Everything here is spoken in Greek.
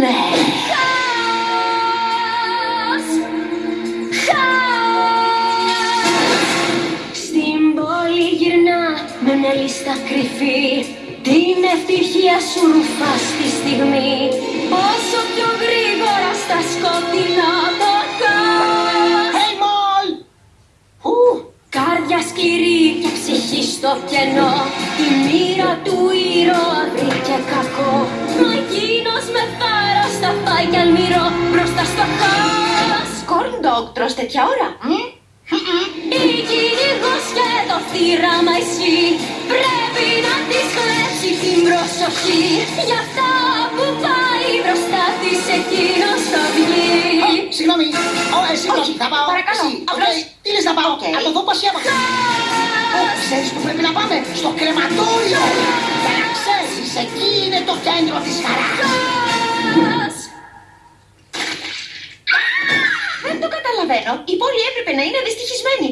Ναι. Χαος! Χαος! Στην πόλη γυρνά με μια λίστα κρυφή Την ευτυχία σου ρουφά στη στιγμή Όσο πιο γρήγορα στα σκοτεινά το χαος Hey, Μολ! Ου, Κάρδια σκληρή και ψυχή στο κενό Η μοίρα του ήρωα θάρρος θα πάει κι αλμυρό Μπροστά στο χαος Corn dog, τρως τέτοια ώρα. Η κυνηγός και το θύραμα ισχύει Πρέπει να της κλέψει την προσοχή Για αυτά που πάει μπροστά της εκείνος θα βγει Συγγνώμη. Ω, εσύ όχι, θα πάω. παρακαλώ, Εσύ, απλώς. οκ. Τι λες να πάω; Οκ. Από εδώ πας έμαθα. Ω, ξέρεις που πρέπει να πάμε; Στο κρεματόριο. Για να ξέρεις, εκεί είναι το κέντρο της χαράς. Καταλαβαίνω. Η πόλη έπρεπε να είναι δυστυχισμένη.